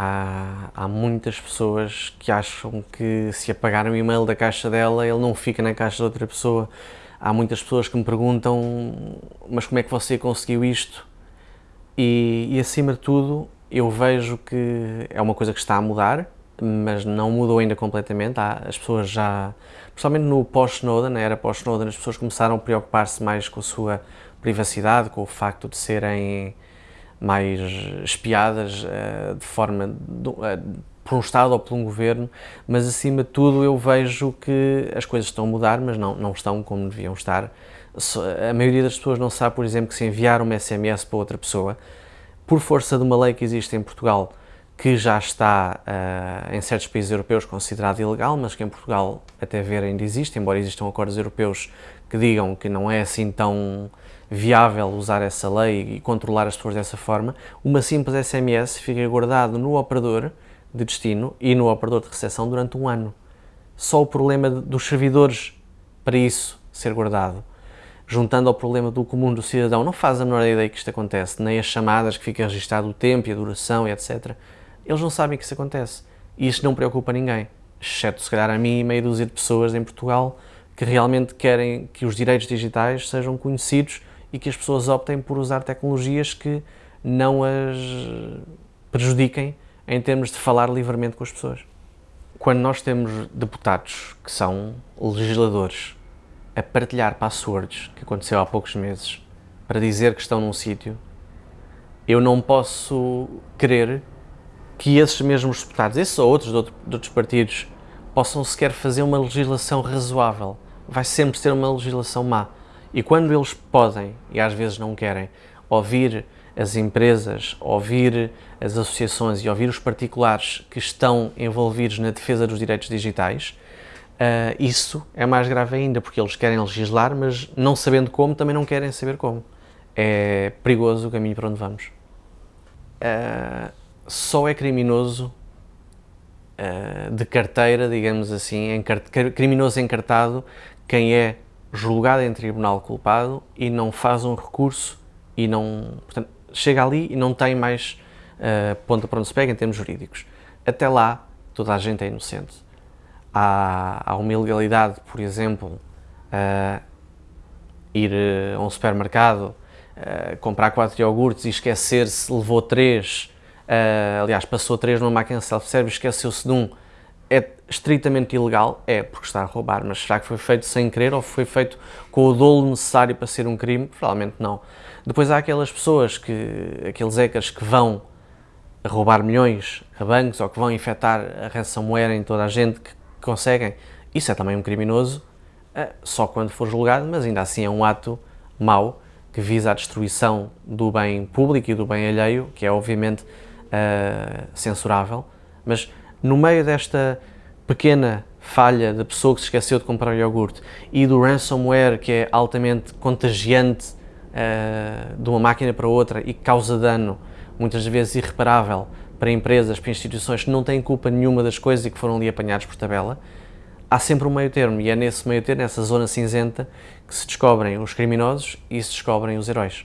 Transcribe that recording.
Há, há muitas pessoas que acham que se apagar o e-mail da caixa dela, ele não fica na caixa de outra pessoa. Há muitas pessoas que me perguntam, mas como é que você conseguiu isto? E, e acima de tudo, eu vejo que é uma coisa que está a mudar, mas não mudou ainda completamente. Há, as pessoas já, principalmente no pós-Snowden, na era pós-Snowden, as pessoas começaram a preocupar-se mais com a sua privacidade, com o facto de serem mais espiadas uh, de forma uh, por um Estado ou por um governo, mas acima de tudo eu vejo que as coisas estão a mudar, mas não, não estão como deviam estar. A maioria das pessoas não sabe, por exemplo, que se enviar um SMS para outra pessoa, por força de uma lei que existe em Portugal, que já está uh, em certos países europeus considerado ilegal, mas que em Portugal até ver ainda existe, embora existam acordos europeus que digam que não é assim tão viável usar essa lei e controlar as pessoas dessa forma, uma simples SMS fica guardado no operador de destino e no operador de recepção durante um ano. Só o problema dos servidores para isso ser guardado, juntando ao problema do comum do cidadão, não faz a menor ideia que isto acontece, nem as chamadas que fica registado o tempo e a duração e etc. Eles não sabem que isso acontece. E isto não preocupa ninguém, exceto se calhar a mim e meia dúzia de pessoas em Portugal que realmente querem que os direitos digitais sejam conhecidos e que as pessoas optem por usar tecnologias que não as prejudiquem em termos de falar livremente com as pessoas. Quando nós temos deputados que são legisladores a partilhar passwords, que aconteceu há poucos meses, para dizer que estão num sítio, eu não posso querer que esses mesmos deputados, esses ou outros de, outro, de outros partidos, possam sequer fazer uma legislação razoável. Vai sempre ser uma legislação má. E quando eles podem, e às vezes não querem, ouvir as empresas, ouvir as associações e ouvir os particulares que estão envolvidos na defesa dos direitos digitais, uh, isso é mais grave ainda, porque eles querem legislar, mas não sabendo como, também não querem saber como. É perigoso o caminho para onde vamos. Uh, só é criminoso uh, de carteira, digamos assim, criminoso encartado, quem é julgado em tribunal culpado e não faz um recurso e não, portanto, chega ali e não tem mais uh, ponta para onde se pega em termos jurídicos. Até lá, toda a gente é inocente. Há, há uma ilegalidade, por exemplo, uh, ir a um supermercado, comprar quatro iogurtes e esquecer-se, levou três, aliás, passou três numa máquina self-service, esqueceu-se de um, é estritamente ilegal? É, porque está a roubar, mas será que foi feito sem querer ou foi feito com o dolo necessário para ser um crime? Provavelmente não. Depois há aquelas pessoas, que, aqueles hackers que vão roubar milhões a bancos ou que vão infectar a ransomware em toda a gente que conseguem. Isso é também um criminoso, eh, só quando for julgado, mas ainda assim é um ato mau que visa a destruição do bem público e do bem alheio, que é obviamente uh, censurável, mas no meio desta pequena falha da pessoa que se esqueceu de comprar iogurte e do ransomware que é altamente contagiante uh, de uma máquina para outra e causa dano, muitas vezes irreparável, para empresas, para instituições que não têm culpa nenhuma das coisas e que foram ali apanhados por tabela, há sempre um meio termo e é nesse meio termo, nessa zona cinzenta, que se descobrem os criminosos e se descobrem os heróis.